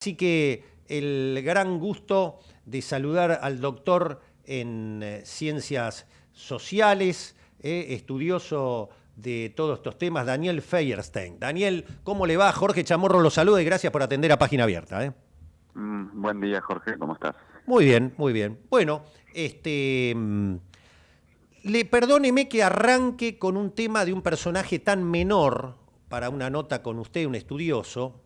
Así que el gran gusto de saludar al doctor en eh, ciencias sociales, eh, estudioso de todos estos temas, Daniel Feierstein. Daniel, ¿cómo le va? Jorge Chamorro lo saluda y gracias por atender a Página Abierta. ¿eh? Mm, buen día, Jorge, ¿cómo estás? Muy bien, muy bien. Bueno, este... Mm, le perdóneme que arranque con un tema de un personaje tan menor para una nota con usted, un estudioso,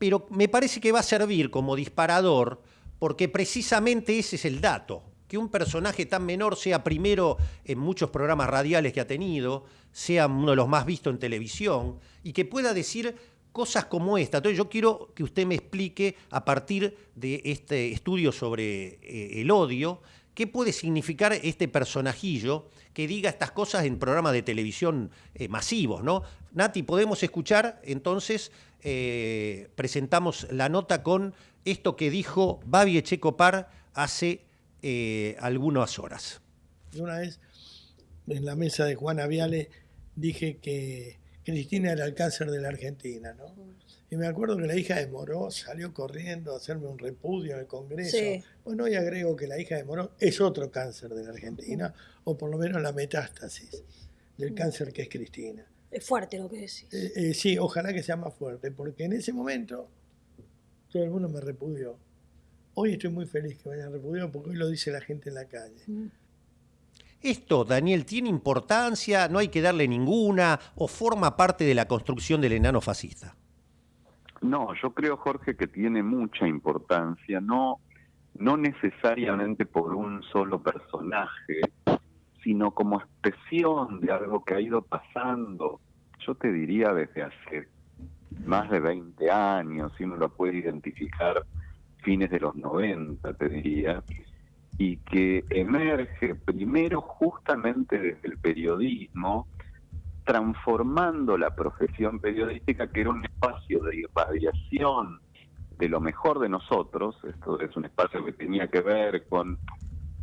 pero me parece que va a servir como disparador porque precisamente ese es el dato, que un personaje tan menor sea primero en muchos programas radiales que ha tenido, sea uno de los más vistos en televisión y que pueda decir cosas como esta. Entonces yo quiero que usted me explique a partir de este estudio sobre eh, el odio, qué puede significar este personajillo que diga estas cosas en programas de televisión eh, masivos, ¿no? Nati, podemos escuchar entonces eh, presentamos la nota con esto que dijo Babi Echecopar hace eh, algunas horas. Una vez en la mesa de Juana Viale dije que Cristina era el cáncer de la Argentina, ¿no? Y me acuerdo que la hija de Moró salió corriendo a hacerme un repudio en el Congreso. Bueno, hoy agrego que la hija de Moró es otro cáncer de la Argentina, o por lo menos la metástasis del cáncer que es Cristina. Es fuerte lo que decís. Eh, eh, sí, ojalá que sea más fuerte, porque en ese momento todo el mundo me repudió. Hoy estoy muy feliz que me hayan repudiado porque hoy lo dice la gente en la calle. Mm. ¿Esto, Daniel, tiene importancia? ¿No hay que darle ninguna? ¿O forma parte de la construcción del enano fascista? No, yo creo, Jorge, que tiene mucha importancia, no, no necesariamente por un solo personaje, sino como expresión de algo que ha ido pasando, yo te diría desde hace más de 20 años, si uno lo puede identificar fines de los 90, te diría, y que emerge primero justamente desde el periodismo, transformando la profesión periodística, que era un espacio de irradiación de lo mejor de nosotros, esto es un espacio que tenía que ver con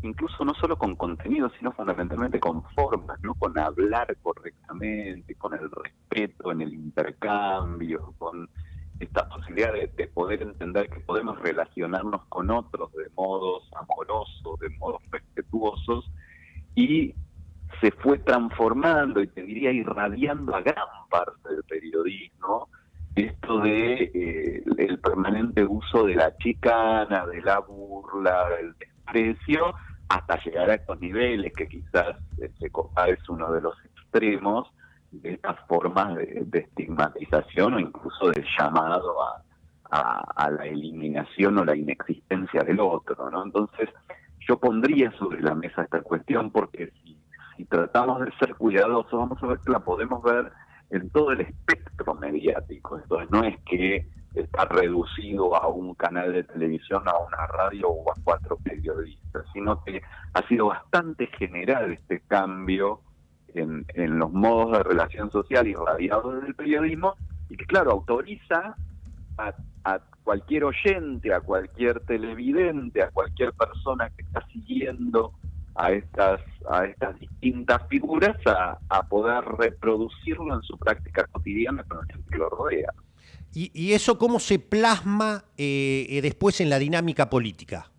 incluso no solo con contenido, sino fundamentalmente con formas, ¿no? Con hablar correctamente, con el respeto en el intercambio, con esta posibilidad de, poder entender que podemos relacionarnos con otros de modos amorosos, de modos respetuosos, y se fue transformando y te diría irradiando a gran parte del periodismo esto de eh, el permanente uso de la chicana, de la burla, del desprecio, hasta llegar a estos niveles que quizás este, es uno de los extremos de estas formas de, estigmatización o incluso de llamado a, la eliminación o la inexistencia del otro, ¿no? Entonces, yo pondría sobre la mesa esta cuestión porque si tratamos de ser cuidadosos, vamos a ver que la podemos ver en todo el espectro mediático. Entonces, no es que está reducido a un canal de televisión, a una radio o a cuatro periodistas, sino que ha sido bastante general este cambio en, en los modos de relación social irradiados desde el periodismo y que, claro, autoriza a, a cualquier oyente, a cualquier televidente, a cualquier persona que está siguiendo a estas a estas distintas figuras a, a poder reproducirlo en su práctica cotidiana con el que lo rodea. ¿Y, eso cómo se plasma eh, eh, después en la dinámica política?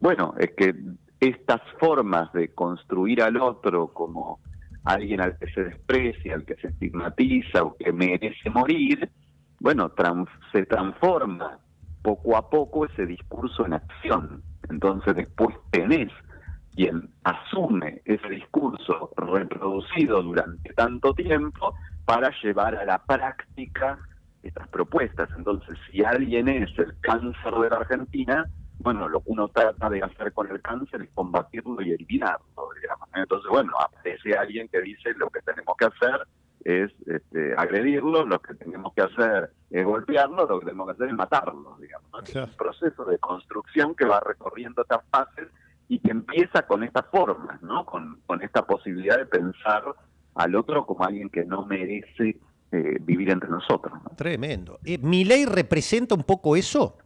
Bueno, es que estas formas de construir al otro como alguien al que se desprecia, al que se estigmatiza o que merece morir, bueno, se transforma poco a poco ese discurso en acción. Entonces después tenés quien asume ese discurso reproducido durante tanto tiempo para llevar a la práctica estas propuestas. Entonces, si alguien es el cáncer de la Argentina, bueno, lo que uno trata de hacer con el cáncer es combatirlo y eliminarlo, digamos. Entonces, bueno, aparece alguien que dice lo que tenemos que hacer es este, agredirlo, lo que tenemos que hacer es golpearlo, lo que tenemos que hacer es matarlo, digamos. Es un proceso de construcción que va recorriendo estas fases y que empieza con estas formas, ¿no? Con, con esta posibilidad de pensar al otro como alguien que no merece eh, vivir entre nosotros. Tremendo. Eh, ¿Mi ley representa un poco eso?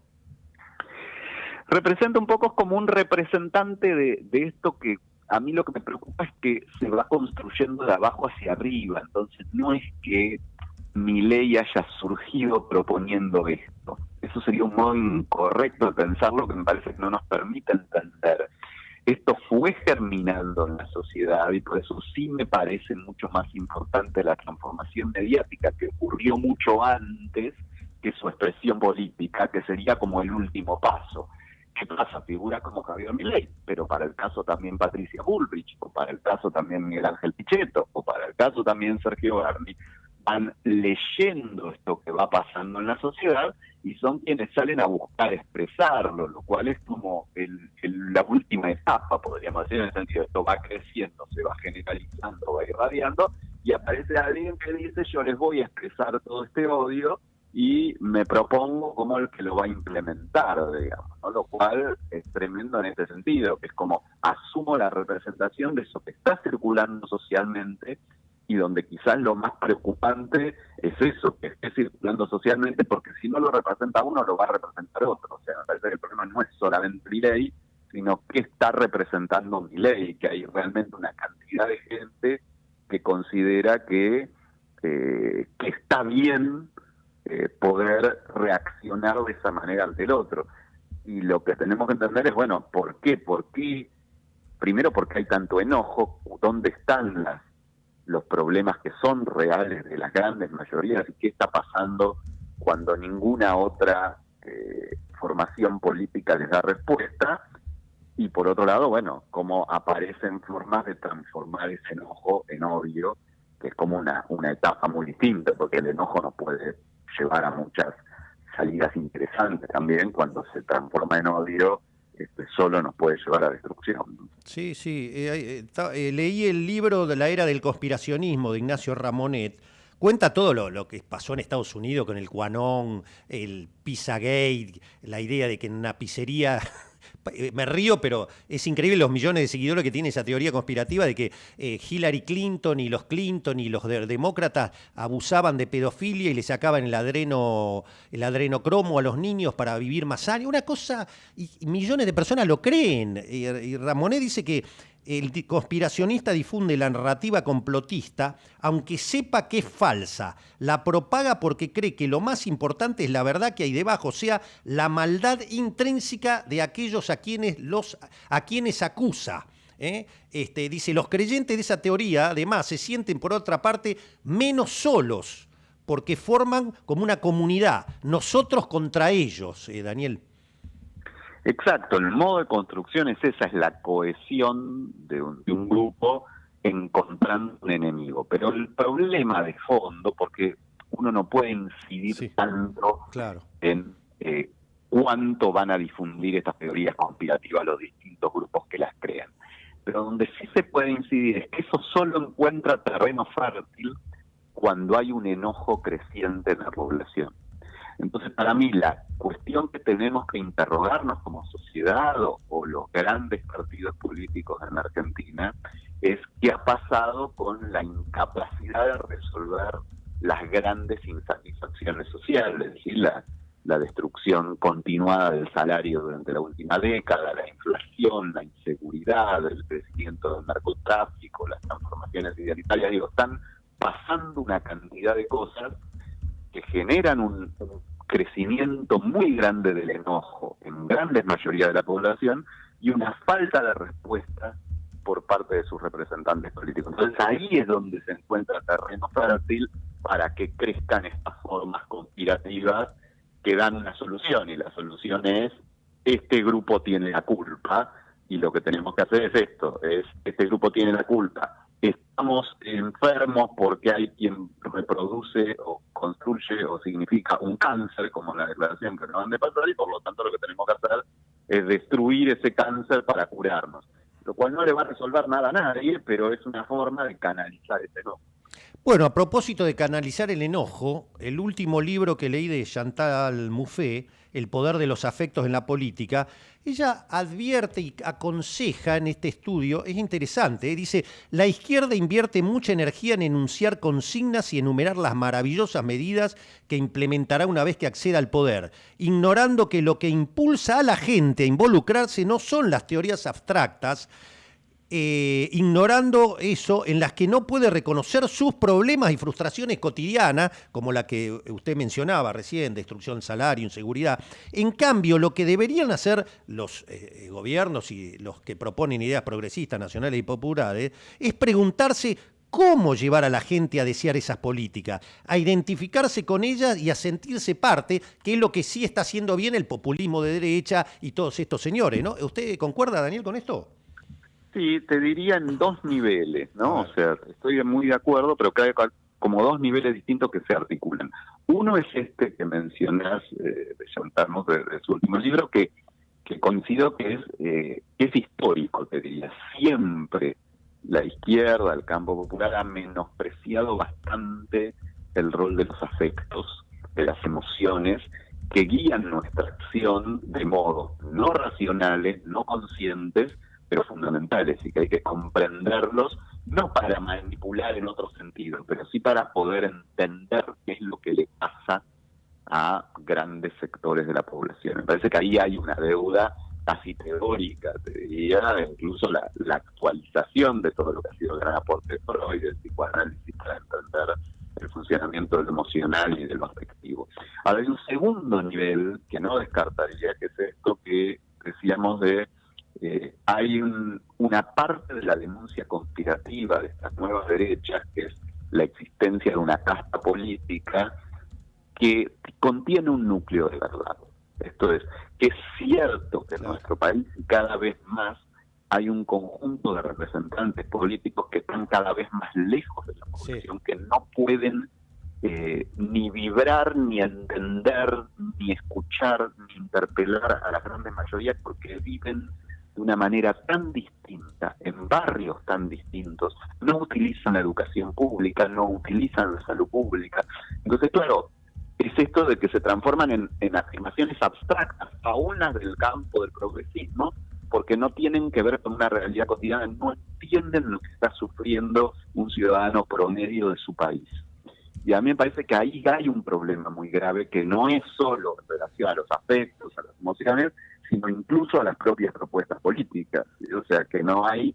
Representa un poco como un representante de, esto que a mí lo que me preocupa es que se va construyendo de abajo hacia arriba, entonces no es que mi ley haya surgido proponiendo esto, eso sería un modo incorrecto de pensarlo que me parece que no nos permite entender. Esto fue germinando en la sociedad y por eso sí me parece mucho más importante la transformación mediática que ocurrió mucho antes que su expresión política, que sería como el último paso. ¿Qué pasa? Figura como Javier Milei, pero para el caso también Patricia Bullrich, o para el caso también Miguel Ángel Pichetto, o para el caso también Sergio Garni, van leyendo esto que va pasando en la sociedad y son quienes salen a buscar expresarlo, lo cual es como la última etapa, podríamos decir, en el sentido de esto va creciendo, se va generalizando, va irradiando, y aparece alguien que dice yo les voy a expresar todo este odio y me propongo como el que lo va a implementar, digamos, lo cual es tremendo en este sentido, que es como asumo la representación de eso que está circulando socialmente y donde quizás lo más preocupante es eso, que esté circulando socialmente, porque si no lo representa uno, lo va a representar otro. O sea, me parece que el problema no es solamente mi ley, sino que está representando mi ley, que hay realmente una cantidad de gente que considera que, eh, que está bien eh, poder reaccionar de esa manera ante el otro. Y lo que tenemos que entender es, bueno, ¿por qué? ¿Por qué? Primero porque hay tanto enojo, ¿dónde están las, problemas que son reales de las grandes mayorías y qué está pasando cuando ninguna otra eh, formación política les da respuesta? Y por otro lado, bueno, cómo aparecen formas de transformar ese enojo en odio, que es como una, etapa muy distinta, porque el enojo no puede llevar a muchas salidas interesantes también cuando se transforma en odio. Este, solo nos puede llevar a destrucción. Sí, sí. Eh, eh, eh, leí el libro de la era del conspiracionismo de Ignacio Ramonet. Cuenta todo lo, lo, que pasó en Estados Unidos con el Quanon, el Pizzagate, la idea de que en una pizzería me río, pero es increíble los millones de seguidores que tiene esa teoría conspirativa de que eh, Hillary Clinton y los Clinton y los demócratas abusaban de pedofilia y le sacaban el adreno, el adrenocromo a los niños para vivir más años. Una cosa, y, millones de personas lo creen. Y, y Ramonet dice que el conspiracionista difunde la narrativa complotista, aunque sepa que es falsa. La propaga porque cree que lo más importante es la verdad que hay debajo, o sea, la maldad intrínseca de aquellos a quienes, los, a quienes acusa. ¿eh? Este, dice, los creyentes de esa teoría, además, se sienten, por otra parte, menos solos, porque forman como una comunidad, nosotros contra ellos, eh, Daniel. Exacto, el modo de construcción es esa, es la cohesión de un, grupo encontrando un enemigo. Pero el problema de fondo, porque uno no puede incidir tanto en eh, cuánto van a difundir estas teorías conspirativas los distintos grupos que las crean. Pero donde sí se puede incidir es que eso solo encuentra terreno fértil cuando hay un enojo creciente en la población. Entonces, para mí, la cuestión que tenemos que interrogarnos como sociedad o, los grandes partidos políticos en Argentina es qué ha pasado con la incapacidad de resolver las grandes insatisfacciones sociales, es decir, la, la destrucción continuada del salario durante la última década, la inflación, la inseguridad, el crecimiento del narcotráfico, las transformaciones identitarias, digo, están pasando una cantidad de cosas que generan un, crecimiento muy grande del enojo en grandes mayoría de la población y una falta de respuesta por parte de sus representantes políticos. Entonces ahí es donde se encuentra terreno fértil para que crezcan estas formas conspirativas que dan una solución y la solución es este grupo tiene la culpa y lo que tenemos que hacer es esto, es este grupo tiene la culpa estamos enfermos porque hay quien reproduce o construye o significa un cáncer, como la declaración que nos de pasar, y por lo tanto lo que tenemos que hacer es destruir ese cáncer para curarnos. Lo cual no le va a resolver nada a nadie, pero es una forma de canalizar ese enojo. Bueno, a propósito de canalizar el enojo, el último libro que leí de Chantal Mouffe, El poder de los afectos en la política, ella advierte y aconseja en este estudio, es interesante, ¿eh? dice, la izquierda invierte mucha energía en enunciar consignas y enumerar las maravillosas medidas que implementará una vez que acceda al poder, ignorando que lo que impulsa a la gente a involucrarse no son las teorías abstractas, eh, ignorando eso, en las que no puede reconocer sus problemas y frustraciones cotidianas, como la que usted mencionaba recién, destrucción del salario, inseguridad. En cambio, lo que deberían hacer los eh, gobiernos y los que proponen ideas progresistas, nacionales y populares, es preguntarse cómo llevar a la gente a desear esas políticas, a identificarse con ellas y a sentirse parte, que es lo que sí está haciendo bien el populismo de derecha y todos estos señores, ¿no? ¿Usted concuerda, Daniel, con esto? Sí, te diría en dos niveles, ¿no? O sea, estoy muy de acuerdo, pero creo que hay como dos niveles distintos que se articulan. Uno es este que mencionas, eh, de de, su último libro, que, que considero que es, eh, que es histórico, te diría. Siempre la izquierda, el campo popular, ha menospreciado bastante el rol de los afectos, de las emociones, que guían nuestra acción de modo no racionales, no conscientes, pero fundamentales y que hay que comprenderlos, no para manipular en otro sentido, pero sí para poder entender qué es lo que le pasa a grandes sectores de la población. Me parece que ahí hay una deuda casi teórica, te diría, incluso la, actualización de todo lo que ha sido el gran aporte de Freud, del psicoanálisis para entender el funcionamiento del emocional y del afectivo. Ahora hay un segundo nivel que no descartaría, que es esto que decíamos de eh, hay una parte de la denuncia conspirativa de estas nuevas derechas, que es la existencia de una casta política que contiene un núcleo de verdad. Esto es, que es cierto que en nuestro país cada vez más hay un conjunto de representantes políticos que están cada vez más lejos de la población, que no pueden eh, ni vibrar, ni entender, ni escuchar, ni interpelar a la gran mayoría porque viven de una manera tan distinta, en barrios tan distintos, no utilizan la educación pública, no utilizan la salud pública. Entonces, claro, es esto de que se transforman en, afirmaciones abstractas, aún las del campo del progresismo, porque no tienen que ver con una realidad cotidiana, no entienden lo que está sufriendo un ciudadano promedio de su país. Y a mí me parece que ahí hay un problema muy grave que no es solo en relación a los afectos, a las emociones, sino incluso a las propias propuestas políticas. O sea, que no hay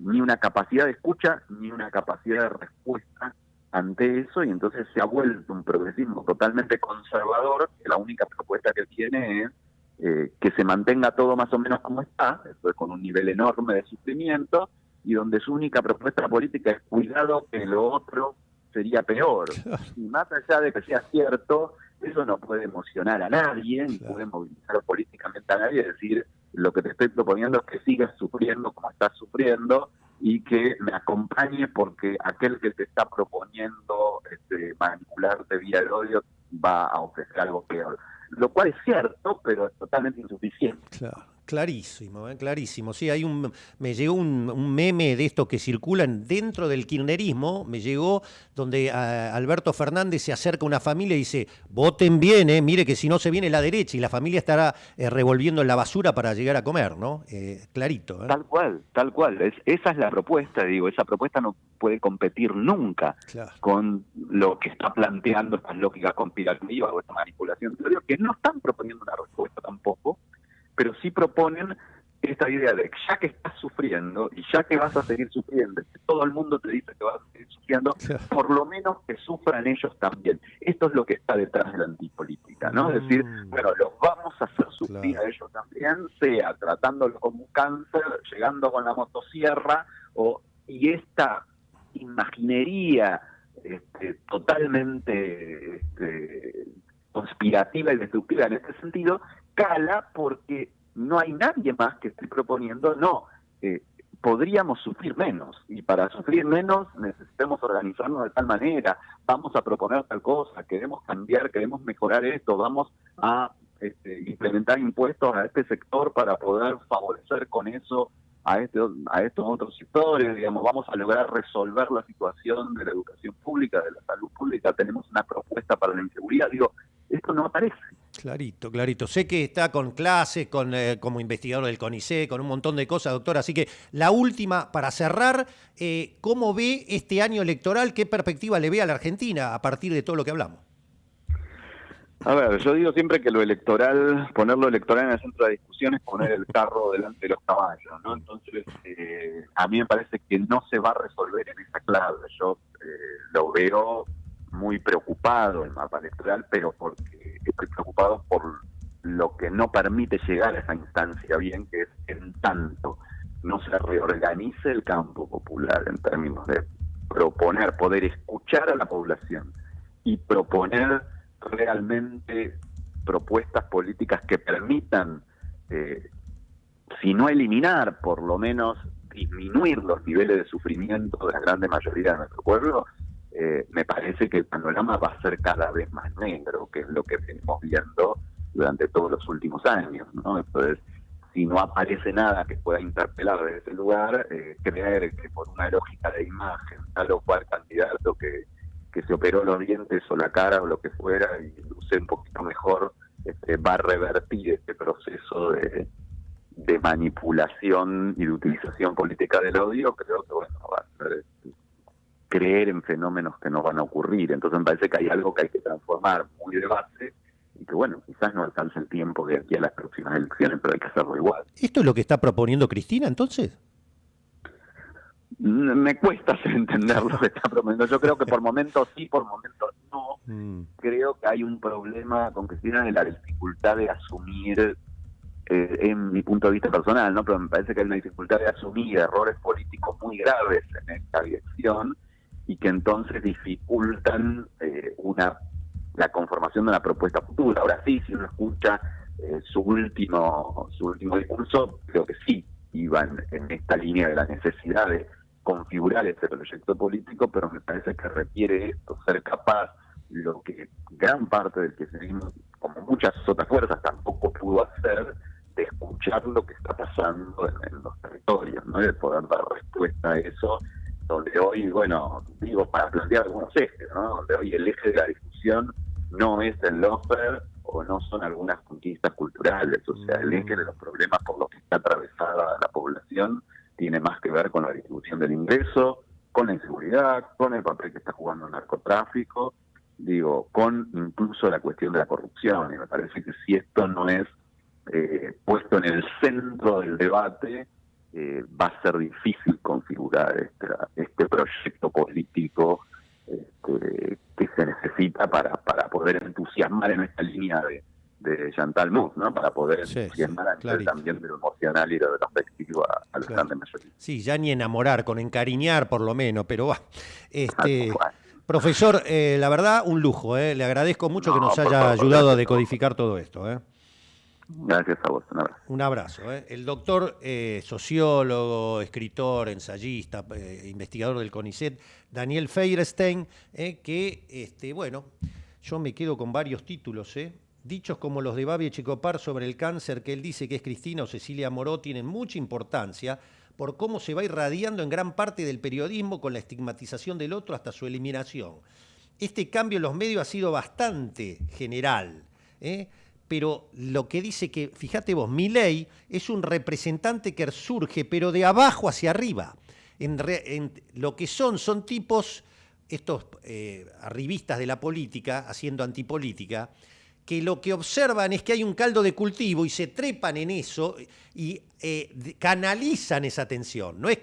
ni una capacidad de escucha ni una capacidad de respuesta ante eso y entonces se ha vuelto un progresismo totalmente conservador, que la única propuesta que tiene es eh, que se mantenga todo más o menos como está, eso es con un nivel enorme de sufrimiento, y donde su única propuesta política es cuidado que lo otro sería peor. Y más allá de que sea cierto, eso no puede emocionar a nadie, ni puede movilizar políticamente a nadie, decir, lo que te estoy proponiendo es que sigas sufriendo como estás sufriendo, y que me acompañe porque aquel que te está proponiendo este, manipularte vía el odio va a ofrecer algo peor. Lo cual es cierto, pero es totalmente insuficiente. Claro. Clarísimo, ¿eh? clarísimo. Sí, hay un, me llegó un, meme de estos que circulan dentro del kirchnerismo, me llegó donde Alberto Fernández se acerca a una familia y dice, voten bien, ¿eh? mire que si no se viene la derecha y la familia estará eh, revolviendo en la basura para llegar a comer, ¿no? Eh, clarito. Tal cual, tal cual. Es, esa es la propuesta, digo, esa propuesta no puede competir nunca con lo que está planteando estas lógicas conspirativas o esta manipulación. que no están proponiendo una respuesta tampoco pero sí proponen esta idea de que ya que estás sufriendo y ya que vas a seguir sufriendo, que todo el mundo te dice que vas a seguir sufriendo, por lo menos que sufran ellos también. Esto es lo que está detrás de la antipolítica, ¿no? Es decir, mm. bueno, los vamos a hacer sufrir a ellos también, sea tratándolo como un cáncer, llegando con la motosierra, o y esta imaginería este, totalmente este, conspirativa y destructiva en este sentido, cala porque no hay nadie más que esté proponiendo, no, eh, podríamos sufrir menos y para sufrir menos necesitamos organizarnos de tal manera, vamos a proponer tal cosa, queremos cambiar, queremos mejorar esto, vamos a este, implementar impuestos a este sector para poder favorecer con eso a, este, a estos otros sectores, digamos, vamos a lograr resolver la situación de la educación pública, de la salud pública, tenemos una propuesta para la inseguridad, digo, esto no aparece. Clarito, clarito. Sé que está con clases, con, eh, como investigador del CONICET, con un montón de cosas, doctor. Así que la última, para cerrar, eh, ¿cómo ve este año electoral? ¿Qué perspectiva le ve a la Argentina a partir de todo lo que hablamos? A ver, yo digo siempre que lo electoral, poner lo electoral en el centro de discusión es poner el carro delante de los caballos, ¿no? Entonces, eh, a mí me parece que no se va a resolver en esa clave. Yo eh, lo veo muy preocupado el mapa electoral, pero porque estoy preocupado por lo que no permite llegar a esa instancia bien, que es en tanto no se reorganice el campo popular en términos de proponer, poder escuchar a la población y proponer realmente propuestas políticas que permitan, eh, si no eliminar, por lo menos disminuir los niveles de sufrimiento de la grande mayoría de nuestro pueblo, eh, me parece que el panorama va a ser cada vez más negro, que es lo que venimos viendo durante todos los últimos años. ¿no? Entonces, si no aparece nada que pueda interpelar desde ese lugar, eh, creer que por una lógica de imagen, tal o cual candidato que, que se operó los dientes o la cara o lo que fuera y luce un poquito mejor, este, va a revertir este proceso de, de manipulación y de utilización política del odio, creo que bueno, va a ser creer en fenómenos que no van a ocurrir. Entonces me parece que hay algo que hay que transformar muy de base y que bueno, quizás no alcance el tiempo de aquí a las próximas elecciones, pero hay que hacerlo igual. ¿Esto es lo que está proponiendo Cristina entonces? Me cuesta entender lo que está proponiendo. Yo creo que por momentos sí, por momentos no. Mm. Creo que hay un problema con Cristina de la dificultad de asumir, eh, en mi punto de vista personal, ¿no? Pero me parece que hay una dificultad de asumir errores políticos muy graves en esta dirección y que entonces dificultan eh, una la conformación de una propuesta futura. Ahora sí, si uno escucha eh, su último su último discurso, creo que sí iban en esta línea de la necesidad de configurar ese proyecto político, pero me parece que requiere esto, ser capaz, lo que gran parte del que seguimos, como muchas otras fuerzas, tampoco pudo hacer, de escuchar lo que está pasando en, los territorios, ¿no? de poder dar respuesta a eso, donde hoy, bueno, digo, para plantear algunos ejes, ¿no? donde hoy el eje de la discusión no es el lofer o no son algunas conquistas culturales, o sea, el eje de los problemas por los que está atravesada la población tiene más que ver con la distribución del ingreso, con la inseguridad, con el papel que está jugando el narcotráfico, digo, con incluso la cuestión de la corrupción, y me parece que si esto no es eh, puesto en el centro del debate, eh, va a ser difícil configurar este, este proyecto político este, que se necesita para, para poder entusiasmar en esta línea de, de Chantal Mouffe, ¿no? Para poder entusiasmar a también de lo emocional y de lo afectivo a, a los grandes mayoría. Sí, ya ni enamorar, con encariñar por lo menos, pero va. Este, profesor, eh, la verdad, un lujo, ¿eh? Le agradezco mucho que nos haya ayudado a decodificar todo esto, ¿eh? Gracias a vos, un abrazo. Un abrazo. ¿eh? El doctor eh, sociólogo, escritor, ensayista, eh, investigador del CONICET, Daniel Feierstein, que, este, bueno, yo me quedo con varios títulos, Dichos como los de Babi Chicopar sobre el cáncer que él dice que es Cristina o Cecilia Moró tienen mucha importancia por cómo se va irradiando en gran parte del periodismo con la estigmatización del otro hasta su eliminación. Este cambio en los medios ha sido bastante general. ¿eh? Pero lo que dice que, fíjate vos, ley es un representante que surge, pero de abajo hacia arriba. En, lo que son, son tipos, estos eh, arribistas de la política, haciendo antipolítica, que lo que observan es que hay un caldo de cultivo y se trepan en eso y eh, canalizan esa atención. No es